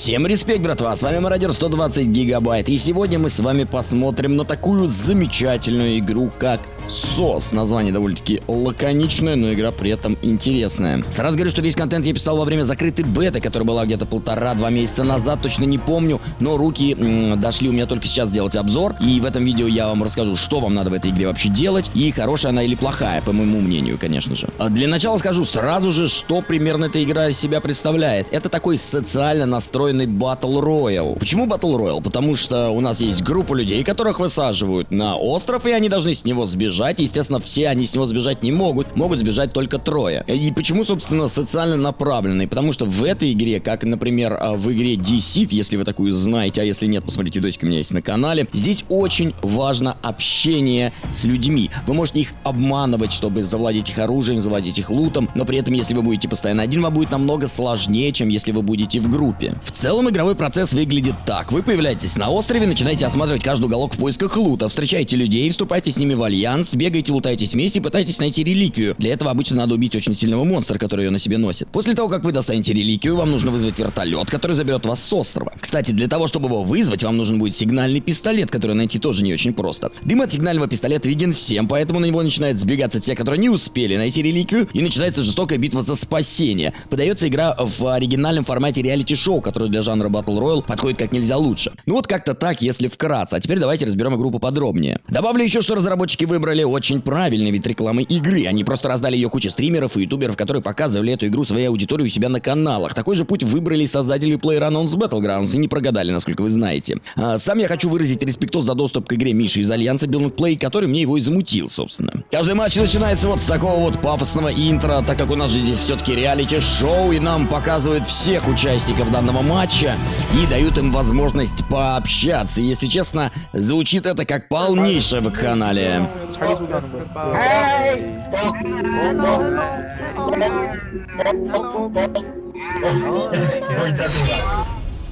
Всем респект, братва, с вами Мародер 120 Гигабайт, и сегодня мы с вами посмотрим на такую замечательную игру, как СОС. Название довольно-таки лаконичное, но игра при этом интересная. Сразу говорю, что весь контент я писал во время закрытой беты, которая была где-то полтора-два месяца назад, точно не помню, но руки дошли у меня только сейчас сделать обзор, и в этом видео я вам расскажу, что вам надо в этой игре вообще делать, и хорошая она или плохая, по моему мнению, конечно же. А для начала скажу сразу же, что примерно эта игра из себя представляет. Это такой социально настроенный Battle Royale. Почему Battle Royale? Потому что у нас есть группа людей, которых высаживают на остров, и они должны с него сбежать сбежать. Естественно, все они с него сбежать не могут. Могут сбежать только трое. И почему, собственно, социально направленный? Потому что в этой игре, как, например, а, в игре Deceit, если вы такую знаете, а если нет, посмотрите видосик у меня есть на канале, здесь очень важно общение с людьми. Вы можете их обманывать, чтобы завладеть их оружием, завладеть их лутом, но при этом, если вы будете постоянно один, вам будет намного сложнее, чем если вы будете в группе. В целом, игровой процесс выглядит так. Вы появляетесь на острове, начинаете осматривать каждый уголок в поисках лута, встречаете людей, вступаете с ними в альянс, альянс, бегаете, лутаетесь вместе и пытаетесь найти реликвию. Для этого обычно надо убить очень сильного монстра, который ее на себе носит. После того, как вы достанете реликвию, вам нужно вызвать вертолет, который заберет вас с острова. Кстати, для того, чтобы его вызвать, вам нужен будет сигнальный пистолет, который найти тоже не очень просто. Дым от сигнального пистолета виден всем, поэтому на него начинают сбегаться те, которые не успели найти реликвию, и начинается жестокая битва за спасение. Подается игра в оригинальном формате реалити-шоу, который для жанра Battle Royale подходит как нельзя лучше. Ну вот как-то так, если вкратце. А теперь давайте разберем игру поподробнее. Добавлю еще, что разработчики выбрали выбрали очень правильный вид рекламы игры. Они просто раздали ее куче стримеров и ютуберов, которые показывали эту игру своей аудитории у себя на каналах. Такой же путь выбрали создатели PlayerUnknown's Battlegrounds и не прогадали, насколько вы знаете. А, сам я хочу выразить респектов за доступ к игре Миши из Альянса Build Play, который мне его и замутил, собственно. Каждый матч начинается вот с такого вот пафосного интро, так как у нас же здесь все-таки реалити-шоу, и нам показывают всех участников данного матча и дают им возможность пообщаться. Если честно, звучит это как полнейшее вакханалия. 자기 소개하는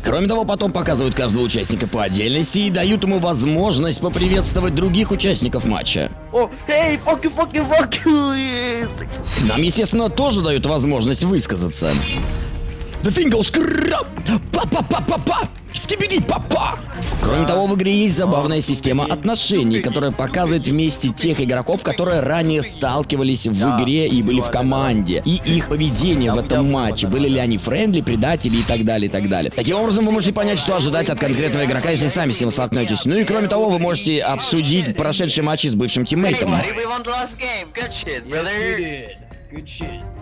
Кроме того, потом показывают каждого участника по отдельности и дают ему возможность поприветствовать других участников матча. Нам, естественно, тоже дают возможность высказаться. The ting goes pa-pa-pa-pa-pa! Skibidi papa! Кроме того, в игре есть забавная система отношений, которая показывает вместе тех игроков, которые ранее сталкивались в игре и были в команде, и их поведение в этом матче, были ли они friendly, предатели и так далее, и так далее. Таким образом, вы можете понять, что ожидать от конкретного игрока, если сами с ним столкнетесь. Ну и кроме того, вы можете обсудить прошедшие матчи с бывшим тиммейтом. Good shit.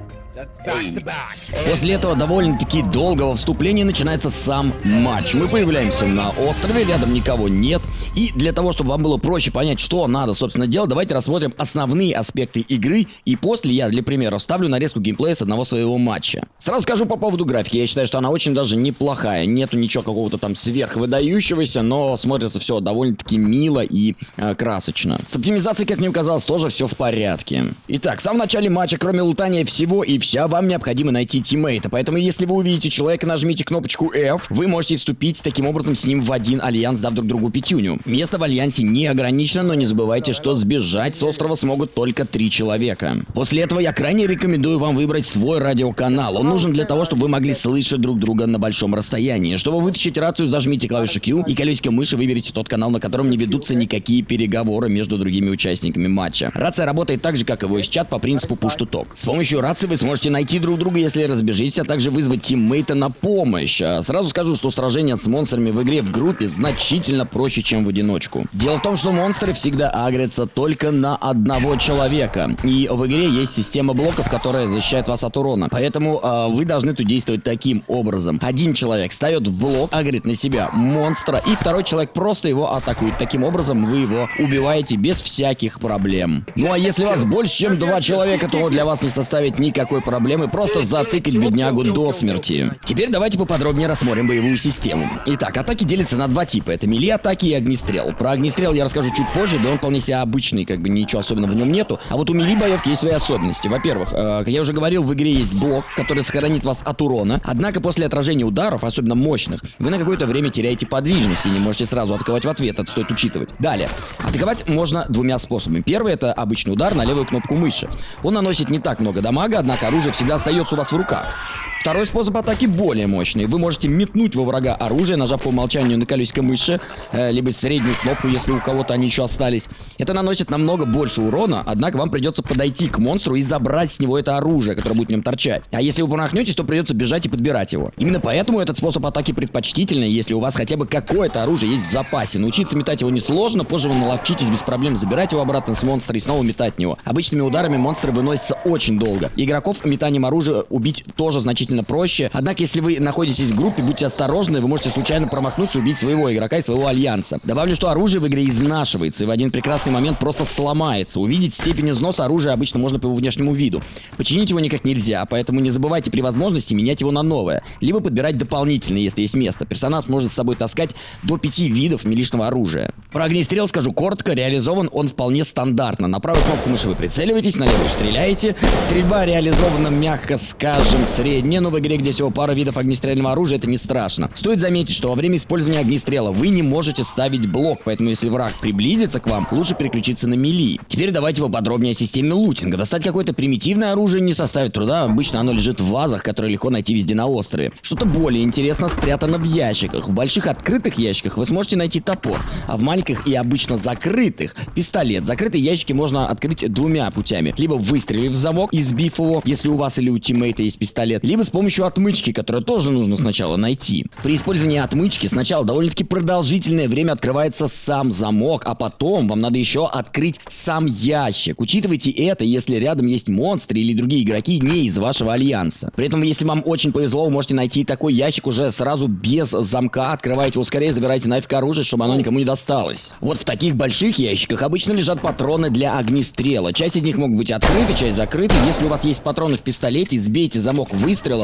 После этого довольно-таки долгого вступления начинается сам матч. Мы появляемся на острове, рядом никого нет. И для того, чтобы вам было проще понять, что надо, собственно, делать, давайте рассмотрим основные аспекты игры. И после я, для примера, вставлю нарезку геймплея с одного своего матча. Сразу скажу по поводу графики. Я считаю, что она очень даже неплохая. Нету ничего какого-то там сверхвыдающегося, но смотрится все довольно-таки мило и э, красочно. С оптимизацией, как мне казалось, тоже все в порядке. Итак, в самом начале матча, кроме лутания всего и вся, вам необходимо найти тиммейта. Поэтому, если вы увидите человека, нажмите кнопочку F, вы можете вступить таким образом с ним в один альянс, дав друг другу пятюню. Место в альянсе не ограничено, но не забывайте, что сбежать с острова смогут только три человека. После этого я крайне рекомендую вам выбрать свой радиоканал. Он нужен для того, чтобы вы могли слышать друг друга на большом расстоянии. Чтобы вытащить рацию, зажмите клавишу Q и колесико мыши выберите тот канал, на котором не ведутся никакие переговоры между другими участниками матча. Рация работает так же, как и voice чат по принципу push to talk. С помощью рации вы сможете найти найти друг друга, если разбежитесь, а также вызвать тиммейта на помощь. А сразу скажу, что сражение с монстрами в игре в группе значительно проще, чем в одиночку. Дело в том, что монстры всегда агрятся только на одного человека. И в игре есть система блоков, которая защищает вас от урона. Поэтому э, вы должны тут действовать таким образом. Один человек ставит в блок, агрит на себя монстра, и второй человек просто его атакует. Таким образом вы его убиваете без всяких проблем. Ну а если вас больше, чем два человека, то для вас не составит никакой проблемы просто затыкать беднягу до смерти. Теперь давайте поподробнее рассмотрим боевую систему. Итак, атаки делятся на два типа. Это мили атаки и огнестрел. Про огнестрел я расскажу чуть позже, да он вполне себе обычный, как бы ничего особенного в нем нету. А вот у мили боевки есть свои особенности. Во-первых, э, как я уже говорил, в игре есть блок, который сохранит вас от урона. Однако после отражения ударов, особенно мощных, вы на какое-то время теряете подвижность и не можете сразу атаковать в ответ. Это стоит учитывать. Далее. Атаковать можно двумя способами. Первый это обычный удар на левую кнопку мыши. Он наносит не так много дамага, однако оружие всегда остается у вас в руках. Второй способ атаки более мощный. Вы можете метнуть во врага оружие, нажав по умолчанию на колесико мыши, э, либо среднюю кнопку, если у кого-то они еще остались. Это наносит намного больше урона, однако вам придется подойти к монстру и забрать с него это оружие, которое будет в нем торчать. А если вы промахнетесь, то придется бежать и подбирать его. Именно поэтому этот способ атаки предпочтительный, если у вас хотя бы какое-то оружие есть в запасе. Научиться метать его несложно, позже вы наловчитесь без проблем забирать его обратно с монстра и снова метать него. Обычными ударами монстры выносятся очень долго. Игроков метанием оружия убить тоже значительно проще. Однако, если вы находитесь в группе, будьте осторожны, вы можете случайно промахнуться и убить своего игрока и своего альянса. Добавлю, что оружие в игре изнашивается и в один прекрасный момент просто сломается. Увидеть степень износа оружия обычно можно по его внешнему виду. Починить его никак нельзя, поэтому не забывайте при возможности менять его на новое. Либо подбирать дополнительно, если есть место. Персонаж может с собой таскать до пяти видов милишного оружия. Про огнестрел скажу коротко, реализован он вполне стандартно. На правую кнопку мыши вы прицеливаетесь, на левую стреляете. Стрельба реализована, мягко скажем, средняя, но в игре, где всего пара видов огнестрельного оружия, это не страшно. Стоит заметить, что во время использования огнестрела вы не можете ставить блок, поэтому если враг приблизится к вам, лучше переключиться на мили. Теперь давайте поподробнее о системе лутинга. Достать какое-то примитивное оружие не составит труда, обычно оно лежит в вазах, которые легко найти везде на острове. Что-то более интересно спрятано в ящиках. В больших открытых ящиках вы сможете найти топор, а в маленьких и обычно закрытых пистолет. Закрытые ящики можно открыть двумя путями. Либо выстрелив в замок и сбив его, если у вас или у тиммейта есть пистолет, либо с помощью отмычки, которую тоже нужно сначала найти. При использовании отмычки сначала довольно-таки продолжительное время открывается сам замок, а потом вам надо еще открыть сам ящик. Учитывайте это, если рядом есть монстры или другие игроки не из вашего альянса. При этом, если вам очень повезло, вы можете найти такой ящик уже сразу без замка, открываете его скорее, забирайте нафиг оружие, чтобы оно никому не досталось. Вот в таких больших ящиках обычно лежат патроны для огнестрела. Часть из них могут быть открыты, часть закрыты. Если у вас есть патроны в пистолете, сбейте замок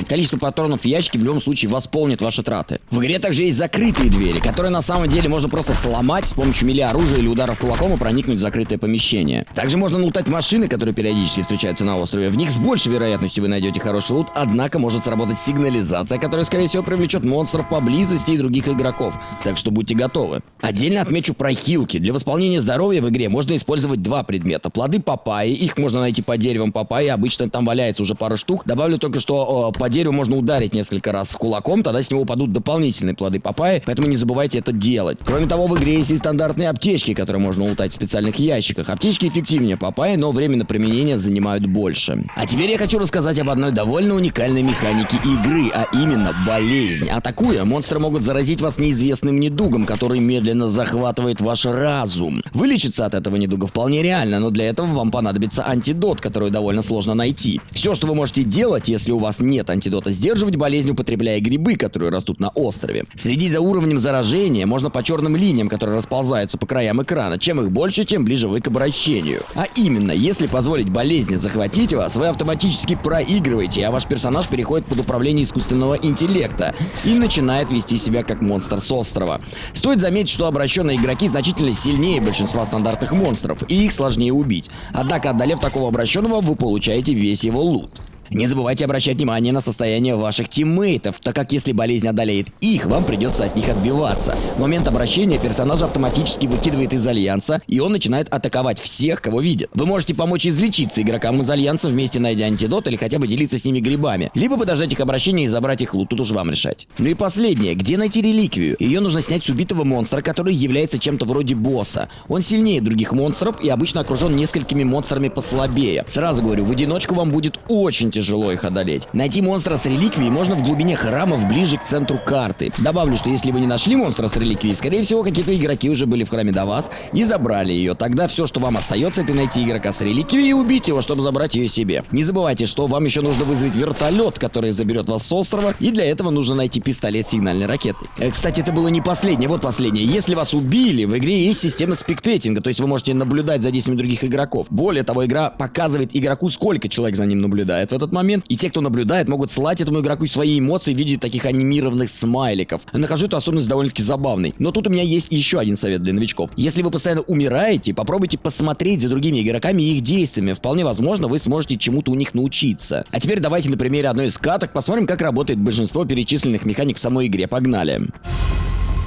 выстрелом. Количество патронов в ящике в любом случае восполнит ваши траты. В игре также есть закрытые двери, которые на самом деле можно просто сломать с помощью мили оружия или ударов кулаком и проникнуть в закрытое помещение. Также можно лутать машины, которые периодически встречаются на острове. В них с большей вероятностью вы найдете хороший лут, однако может сработать сигнализация, которая скорее всего привлечет монстров поблизости и других игроков. Так что будьте готовы. Отдельно отмечу про хилки. Для восполнения здоровья в игре можно использовать два предмета. Плоды папайи, их можно найти по деревам папайи, обычно там валяется уже пару штук. Добавлю только, что по дереву можно ударить несколько раз кулаком, тогда с него упадут дополнительные плоды папайи, поэтому не забывайте это делать. Кроме того, в игре есть и стандартные аптечки, которые можно улутать в специальных ящиках. Аптечки эффективнее папайи, но временно применения занимают больше. А теперь я хочу рассказать об одной довольно уникальной механике игры, а именно болезнь. Атакуя, монстры могут заразить вас неизвестным недугом, который медленно захватывает ваш разум. Вылечиться от этого недуга вполне реально, но для этого вам понадобится антидот, который довольно сложно найти. Все, что вы можете делать, если у вас нет антидота, сдерживать болезнь, употребляя грибы, которые растут на острове. Следить за уровнем заражения можно по черным линиям, которые расползаются по краям экрана. Чем их больше, тем ближе вы к обращению. А именно, если позволить болезни захватить вас, вы автоматически проигрываете, а ваш персонаж переходит под управление искусственного интеллекта и начинает вести себя как монстр с острова. Стоит заметить, что обращенные игроки значительно сильнее большинства стандартных монстров, и их сложнее убить. Однако, одолев такого обращенного, вы получаете весь его лут. Не забывайте обращать внимание на состояние ваших тиммейтов, так как если болезнь одолеет их, вам придется от них отбиваться. В момент обращения персонаж автоматически выкидывает из альянса, и он начинает атаковать всех, кого видит. Вы можете помочь излечиться игрокам из альянса, вместе найдя антидот или хотя бы делиться с ними грибами, либо подождать их обращения и забрать их лут, тут уж вам решать. Ну и последнее, где найти реликвию? Ее нужно снять с убитого монстра, который является чем-то вроде босса. Он сильнее других монстров и обычно окружен несколькими монстрами послабее. Сразу говорю, в одиночку вам будет очень тяжело тяжело их одолеть. Найти монстра с реликвией можно в глубине храмов ближе к центру карты. Добавлю, что если вы не нашли монстра с реликвией, скорее всего, какие-то игроки уже были в храме до вас и забрали ее. Тогда все, что вам остается, это найти игрока с реликвией и убить его, чтобы забрать ее себе. Не забывайте, что вам еще нужно вызвать вертолет, который заберет вас с острова, и для этого нужно найти пистолет сигнальной ракеты. Э, кстати, это было не последнее, вот последнее. Если вас убили, в игре есть система спектейтинга, то есть вы можете наблюдать за действиями других игроков. Более того, игра показывает игроку, сколько человек за ним наблюдает в этот этот момент, и те, кто наблюдает, могут слать этому игроку свои эмоции в виде таких анимированных смайликов. Нахожу эту особенность довольно-таки забавной. Но тут у меня есть еще один совет для новичков. Если вы постоянно умираете, попробуйте посмотреть за другими игроками и их действиями. Вполне возможно, вы сможете чему-то у них научиться. А теперь давайте на примере одной из каток посмотрим, как работает большинство перечисленных механик в самой игре. Погнали!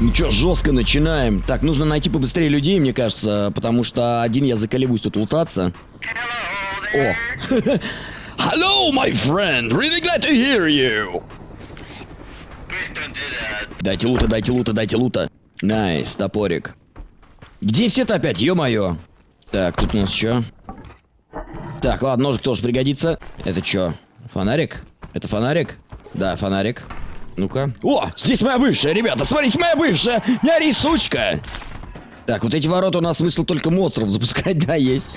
Ну что, жестко начинаем. Так, нужно найти побыстрее людей, мне кажется, потому что один я заколебусь тут лутаться. О! Hello, my friend. Really glad to hear you. Дайте лута, дайте лута, дайте лута. Nice, топорик. Где все-то опять, ё-моё? Так, тут у нас что? Так, ладно, ножик тоже пригодится. Это что? Фонарик? Это фонарик? Да, фонарик. Ну-ка. О, здесь моя бывшая, ребята, смотрите, моя бывшая! Не ори, сучка! Так, вот эти ворота у нас смысл только монстров запускать, да, есть.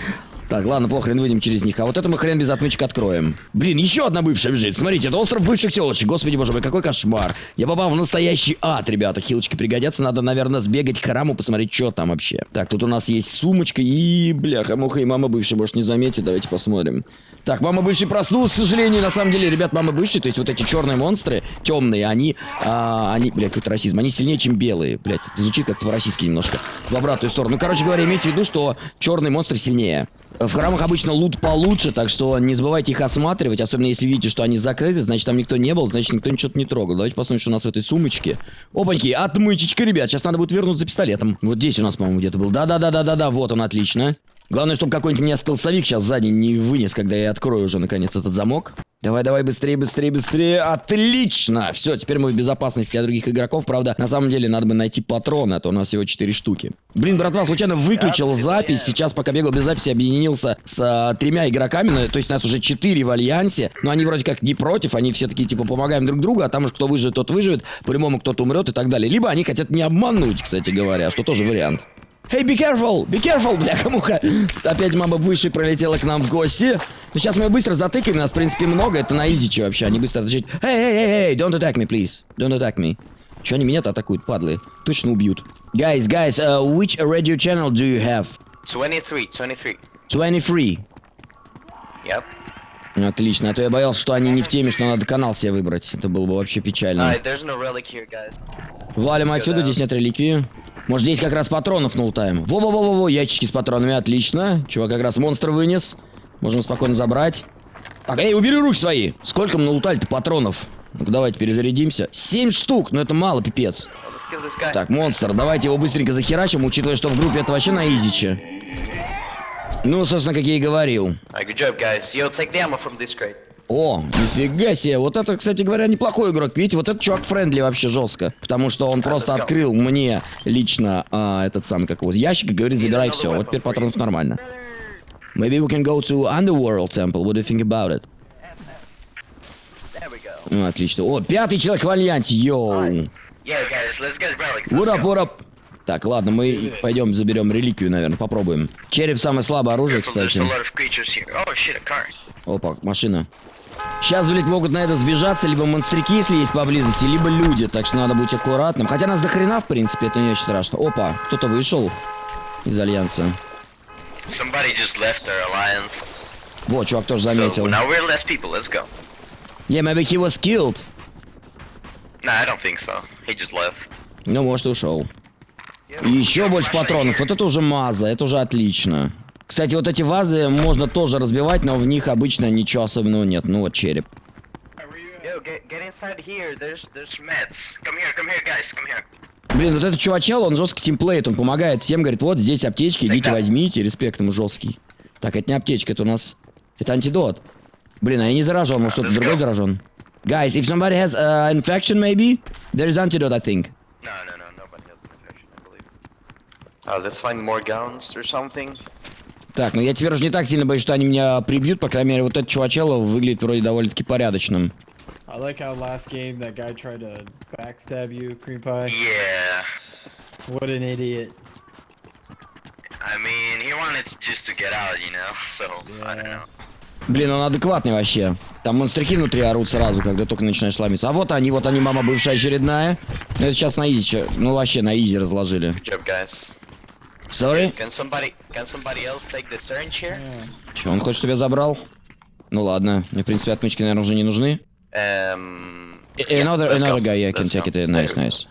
Так, ладно, похрен, выйдем через них. А вот это мы хрен без отмычки откроем. Блин, еще одна бывшая бежит. Смотрите, это остров бывших телочек. Господи, боже мой, какой кошмар. Я попал в настоящий ад, ребята. Хилочки пригодятся. Надо, наверное, сбегать к храму, посмотреть, что там вообще. Так, тут у нас есть сумочка и... Бляха, муха и мама бывшая, может, не заметит. Давайте посмотрим. Так, мама бывший проснулась, к сожалению. На самом деле, ребят, мама бывший, то есть вот эти черные монстры, темные, они... А, они, блядь, какой-то расизм. Они сильнее, чем белые. Блядь, это звучит как-то по-российски немножко. В обратную сторону. Ну, короче говоря, имейте в виду, что черный монстр сильнее. В храмах обычно лут получше, так что не забывайте их осматривать, особенно если видите, что они закрыты, значит там никто не был, значит никто ничего не трогал. Давайте посмотрим, что у нас в этой сумочке. Опаньки, отмычечка, ребят, сейчас надо будет вернуться пистолетом. Вот здесь у нас, по-моему, где-то был. Да-да-да-да-да-да, вот он, отлично. Главное, чтобы какой-нибудь меня стелсовик сейчас сзади не вынес, когда я открою уже, наконец, этот замок. Давай, давай, быстрее, быстрее, быстрее. Отлично! Все, теперь мы в безопасности от других игроков. Правда, на самом деле надо бы найти патроны, а то у нас всего 4 штуки. Блин, братва, случайно выключил запись. Сейчас, пока бегал без записи, объединился с а, тремя игроками. Ну, то есть нас уже 4 в альянсе. Но они вроде как не против. Они все такие, типа, помогаем друг другу. А там уж кто выживет, тот выживет. По-любому кто-то умрет и так далее. Либо они хотят не обмануть, кстати говоря, что тоже вариант. Hey, be careful! Be careful, бляха-муха! Опять мама выше пролетела к нам в гости. Ну, сейчас мы ее быстро затыкаем, нас, в принципе, много. Это на изичи вообще, они быстро отвечают. Hey, hey, hey, hey, don't attack me, please. Don't attack me. Че они меня-то атакуют, падлы? Точно убьют. Guys, guys, uh, which radio channel do you have? 23, 23. 23. Yep. Отлично, а то я боялся, что они не в теме, что надо канал себе выбрать. Это было бы вообще печально. There's no here. Валим отсюда, здесь нет реликвии. Может, здесь как раз патронов налутаем. Во-во-во-во-во, ящички с патронами, отлично. Чувак как раз монстр вынес. Можем спокойно забрать. Так, эй, убери руки свои. Сколько мы налутали-то патронов? ну давайте перезарядимся. Семь штук, но это мало, пипец. Так, монстр, давайте его быстренько захерачим, учитывая, что в группе это вообще на изиче. Ну, собственно, как я и говорил. О, нифига себе. Вот это, кстати говоря, неплохой игрок. Видите, вот этот чувак friendly вообще жестко. Потому что он просто открыл мне лично а, этот сам, как вот, ящик и говорит, забирай все. Вот теперь патронов нормально. Maybe we can go to Underworld Temple. What do you think about it? Ну, отлично. О, пятый человек в альянсе, yo. What up, go. what up? Так, ладно, мы пойдем заберем реликвию, наверное, попробуем. Череп самое слабое оружие, кстати. Oh. Опа, машина. Сейчас, блядь, могут на это сбежаться либо монстрики, если есть поблизости, либо люди, так что надо быть аккуратным. Хотя нас до хрена, в принципе, это не очень страшно. Опа, кто-то вышел из Альянса. Somebody just left our alliance. Вот, чувак тоже So заметил. now we're less people. Let's go. Yeah, maybe he was killed. Nah, I don't think so. He just left. Ну, может, и ушел. И еще больше патронов. Вот это уже маза, это уже отлично. Кстати, вот эти вазы можно тоже разбивать, но в них обычно ничего особенного нет. Ну вот череп. Yo, get get inside here. There's there's meds. Come here, come here, guys. Come here. Блин, вот этот чувачел, он жесткий тимплейт, он помогает всем, говорит, вот здесь аптечки, идите возьмите, респект ему жесткий. Так, это не аптечка, это у нас... Это антидот. Блин, а я не заражен, может кто-то другой заражен. Guys, if somebody has uh, infection maybe, there's antidote, I think. No, no, no. Nobody has infection, I believe. Uh, let's find more guns or something. Так, ну я теперь уже не так сильно боюсь, что они меня прибьют, по крайней мере, вот этот чувачел выглядит вроде довольно-таки порядочным. I like how last game that guy tried to backstab you, Cream Pie. Yeah. What an idiot. I mean, he wanted just to get out, you know. So I don't Yeah. know. Блин, он адекватный вообще. Там монстрики внутри орут сразу, когда только начинаешь ломиться. А вот они, вот они, мама бывшая очередная. Ну это сейчас на easy, чё- ну вообще на easy разложили. Good job, guys. Sorry? Can somebody can somebody else take the syringe here? Че, он хочет, чтобы я забрал? Ну ладно, мне, в принципе, отмычки, наверное, уже не нужны. Um. Eh, yeah, Another, another guy, yeah, can take it. Nice, nice.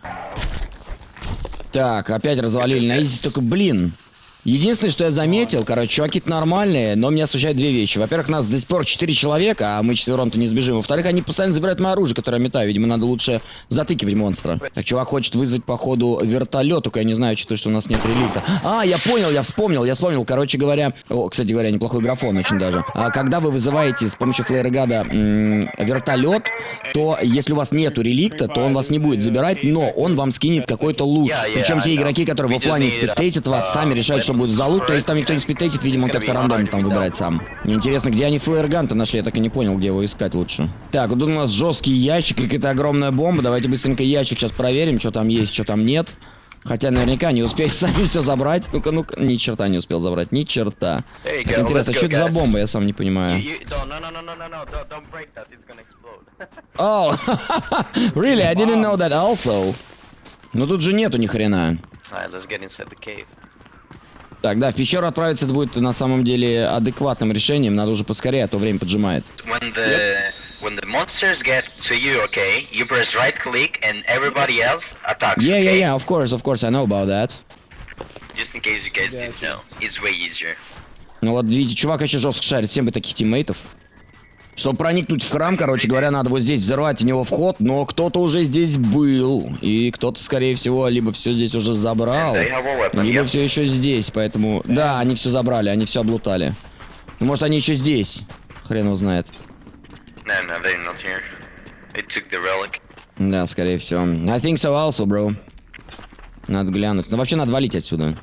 Так, опять развалили на easy, только, блин. Единственное, что я заметил, короче, чуваки нормальные, но меня смущают две вещи. Во-первых, нас до сих пор четыре человека, а мы четвером-то не сбежим. Во-вторых, они постоянно забирают мое оружие, которое я метаю. Видимо, надо лучше затыкивать монстра. Так, чувак хочет вызвать, походу, вертолет, только я не знаю, что, что у нас нет реликта. А, я понял, я вспомнил, я вспомнил. Короче говоря, о, кстати говоря, неплохой графон очень даже. А, когда вы вызываете с помощью флейрегада вертолет, то если у вас нету реликта, то он вас не будет забирать, но он вам скинет какой-то лут. Причем те игроки, которые в need, спидтейтят вас, сами решают, что будет за лут. То есть там никто не It's спидтейтит, видимо, он как-то рандомно там выбирает сам. Мне интересно, где они флеерган-то нашли, я так и не понял, где его искать лучше. Так, вот тут у нас жесткий ящик, какая-то огромная бомба. Давайте быстренько ящик сейчас проверим, что там есть, что там нет. Хотя наверняка не успеют сами все забрать. Ну-ка, ну-ка, ни черта не успел забрать, ни черта. Так, интересно, что это за бомба, я сам не понимаю. Oh, really? I didn't know that also. Ну тут же нету ни хрена. Alright, let's get inside the cave. Так, да, в пещеру отправиться это будет на самом деле адекватным решением. Надо уже поскорее, а то время поджимает. When the when the monsters get to you, okay, you press right click and everybody else attacks. Yeah, yeah, okay? yeah, of course, of course, I know about that. Just in case you guys didn't know, it's way easier. Ну вот, видите, чувак еще жестко шарит, всем бы таких тиммейтов. Чтобы проникнуть в храм, короче говоря, надо вот здесь взорвать в него вход, но кто-то уже здесь был. И кто-то, скорее всего, либо все здесь уже забрал, либо все еще здесь, поэтому... Да, они все забрали, они все облутали. Ну, может, они еще здесь. Хрен его знает. Да, скорее всего. I think so also, bro. Надо глянуть. Ну, вообще, надо валить отсюда.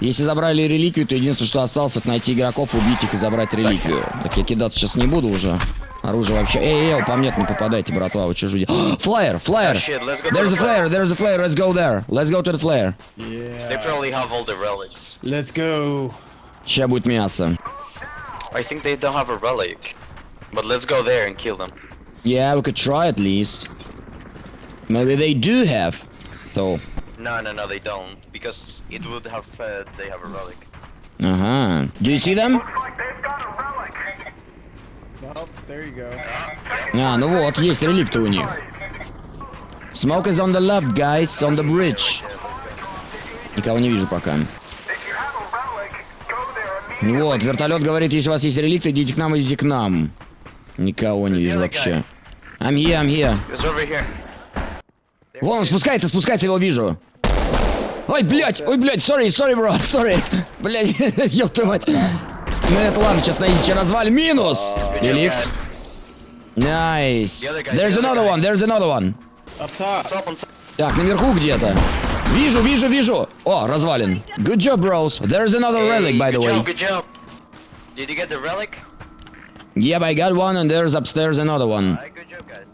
Если забрали реликвию, то единственное, что осталось, это найти игроков, убить их и забрать реликвию. Так я кидаться сейчас не буду уже. Оружие вообще... Эй, эй, по мне не попадайте, братва, вы ждете? Флайер, флайер! Oh, There's the a flare, there's a flare, let's go there. Let's go to the flare. They probably have all the relics. Let's go. Сейчас будет мясо. I think they don't have a relic. But let's go there and kill them. Yeah, we could try at least. Maybe they do have, though. No, no, no, they don't. Because it would have said they have a relic. Ага. Do you see them? There you go. А, ну вот, есть реликты у них. Smoke is on the left, guys, on the bridge. Никого не вижу пока. Вот, вертолет говорит, если у вас есть реликты, идите к нам, идите к нам. Никого не вижу вообще. I'm here, I'm here. It's over here. Вон он спускается, спускается, его вижу. Ой, блядь, ой, блядь, sorry, sorry, bro, sorry. Блядь, ёб твою мать. Ну это ладно, сейчас на изиче развалим. Минус! Реликт. Nice. There's another one, there's another one. Так, наверху где-то. Вижу, вижу, вижу. О, развален. Good job, bros. There's another relic, by the good way. job, good job. Did you get the relic? Yep, I got one, and there's upstairs another one. Alright, good job, guys.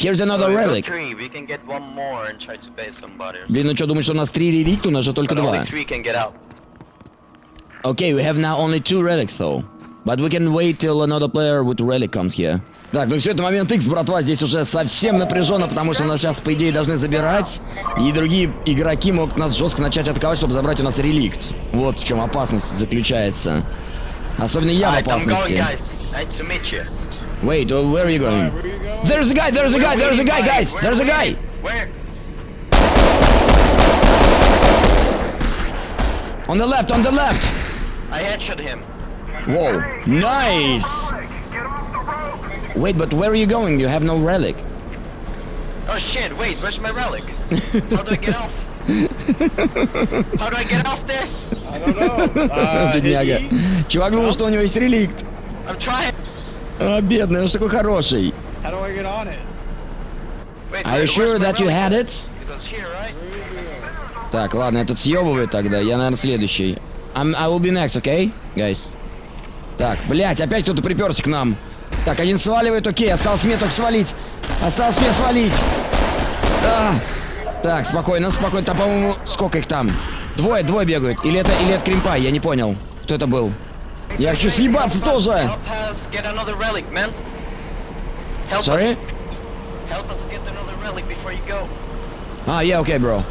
Here's another relic. three. We can get one more and try to bait somebody. Блин, ну что, думаешь, что у нас три реликта, у нас же только But only два. Okay, we have now only two relics, though. But we can wait till another player with relic comes here. Так, ну все, это момент X, братва, здесь уже совсем напряженно, потому что нас сейчас, по идее, должны забирать, и другие игроки могут нас жестко начать атаковать, чтобы забрать у нас реликт. Вот в чем опасность заключается. Особенно я в опасности. Wait, where are you going? Where you going? There's a guy, there's a guy, there's a guy, guys! Where- There's a where- guy! Where? On the left, on the left! I headshot him. Whoa, nice! Wait, but where are you going? You have no relic. Oh shit, wait, where's my relic? How do I get off? How do I get off this? I don't know. Uh, hit Бедняга. E? Чувак думал, что у него есть реликт. I'm trying. А, бедный, он же такой хороший. How do I get on it? Wait, Are you sure that you had it? It was here, right? Так, ладно, этот съебывает тогда, я, наверное, следующий. I'm, I will be next, okay, guys? Так, блять, опять кто-то приперся к нам. Так, один сваливает, окей, осталось мне только свалить. Осталось мне свалить. А. Так, спокойно, спокойно. Там, по-моему, сколько их там? Двое, двое бегают. Или это, или это Кримпай, я не понял. Кто это был? Я хочу съебаться тоже. Help Sorry? us. Help us get another relic before you go. А, я окей, бро.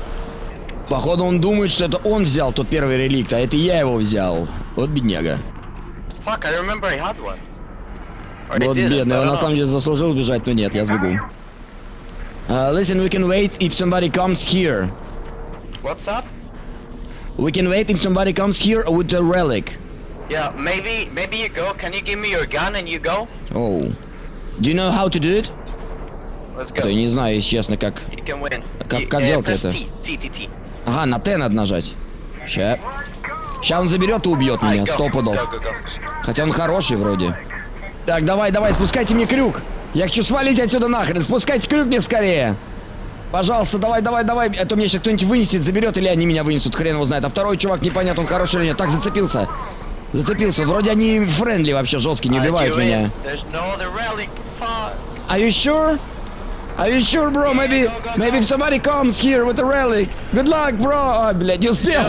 Походу он думает, что это он взял тот первый реликт, а это я его взял. Вот бедняга. Fuck, I remember I had one. Вот бедный, он на самом деле заслужил бежать, но нет, я сбегу. Uh, listen, we can wait if somebody comes here. What's up? We can wait if somebody comes here with a relic. Yeah, maybe maybe you go. Can you give me your gun and you go? Oh. Do you know how to do it? Let's Да go. не знаю, если честно, как... Как- как uh, делать это? Ага, на Т надо нажать. Ща. Ща он заберет и убьет меня, сто пудов. Хотя он хороший вроде. Так, давай, давай, спускайте мне крюк. Я хочу свалить отсюда нахрен. Спускайте крюк мне скорее. Пожалуйста, давай, давай, давай. Это мне сейчас кто-нибудь вынесет, заберет, или они меня вынесут, хрен его знает. А второй чувак непонятно, он хороший или нет. Так, зацепился. Зацепился. Вроде они friendly вообще жесткие, не убивают меня. Are you sure? Are you sure, bro? Maybe, maybe if somebody comes here with a relic. Good luck, bro. А, блядь, не успел.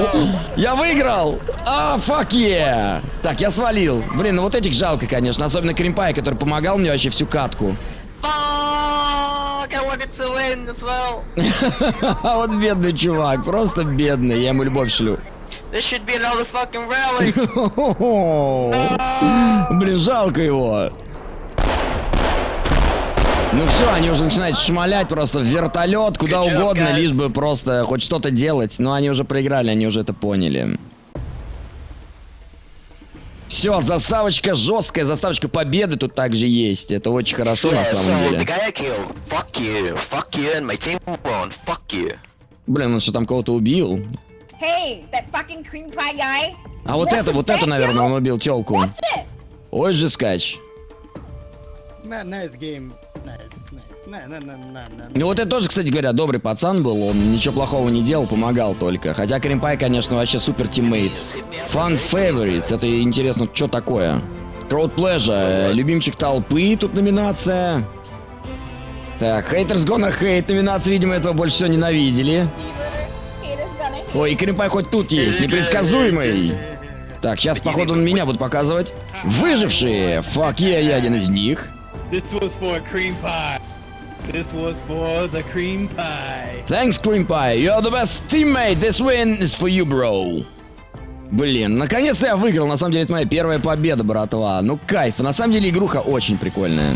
Я выиграл. А, fuck yeah. Так, я свалил. Блин, ну вот этих жалко, конечно. Особенно Кримпай, который помогал мне вообще всю катку. Well. А вот бедный чувак, просто бедный. Я ему любовь шлю. There should be another fucking relic. Блин, жалко его. Ну все, они уже начинают шмалять просто в вертолет, куда job, угодно, guys. лишь бы просто хоть что-то делать. Но они уже проиграли, они уже это поняли. Все, заставочка жесткая, заставочка победы тут также есть. Это очень хорошо на Yeah, самом so деле. killed, fuck you, fuck you. Блин, он что там кого-то убил? Hey, that fucking cream pie guy. А вот это, вот это, наверное, он убил телку. Ой же скач. Nice game. Ну вот это тоже, кстати говоря, добрый пацан был, он ничего плохого не делал, помогал только. Хотя Кримпай, конечно, вообще супер тиммейт. Fun favorites, это интересно, что такое? Crowd Pleasure, любимчик толпы, тут номинация. Так, Haters Gonna Hate, номинация, видимо, этого больше всего ненавидели. Ой, и хоть тут есть, непредсказуемый. Так, сейчас, походу, на меня будут показывать. Выжившие, fuck yeah, я один из них. This was for cream pie. This was for the cream pie. Thanks, Cream Pie. You're the best teammate. This win is for you, bro. Блин, наконец-то я выиграл. На самом деле, это моя первая победа, братва. Ну, кайф. На самом деле, игруха очень прикольная.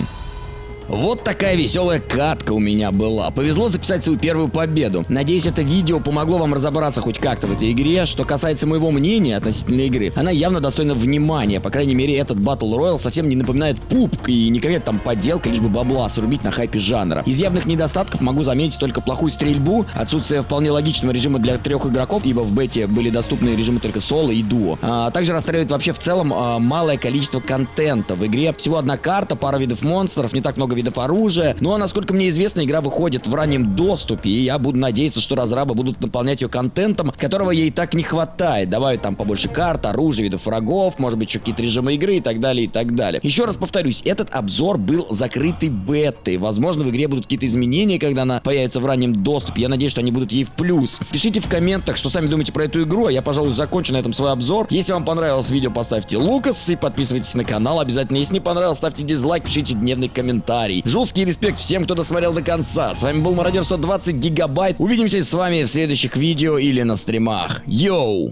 Вот такая веселая катка у меня была. Повезло записать свою первую победу. Надеюсь, это видео помогло вам разобраться хоть как-то в этой игре. Что касается моего мнения относительно игры, она явно достойна внимания. По крайней мере, этот Battle Royale совсем не напоминает пупк и не какая-то там подделка, лишь бы бабла срубить на хайпе жанра. Из явных недостатков могу заметить только плохую стрельбу, отсутствие вполне логичного режима для трех игроков, ибо в бете были доступны режимы только соло и дуо. А, также расстраивает вообще в целом а, малое количество контента. В игре всего одна карта, пара видов монстров, не так много видов оружия. Ну а насколько мне известно, игра выходит в раннем доступе, и я буду надеяться, что разрабы будут наполнять ее контентом, которого ей так не хватает. Добавить там побольше карт, оружия, видов врагов, может быть, еще какие-то режимы игры и так далее, и так далее. Еще раз повторюсь, этот обзор был закрытой бетой. Возможно, в игре будут какие-то изменения, когда она появится в раннем доступе. Я надеюсь, что они будут ей в плюс. Пишите в комментах, что сами думаете про эту игру, а я, пожалуй, закончу на этом свой обзор. Если вам понравилось видео, поставьте лукас и подписывайтесь на канал обязательно. Если не понравилось, ставьте дизлайк, пишите дневный комментарий. Жесткий респект всем, кто досмотрел до конца. С вами был Мародер 120 Гигабайт. Увидимся с вами в следующих видео или на стримах. Йоу!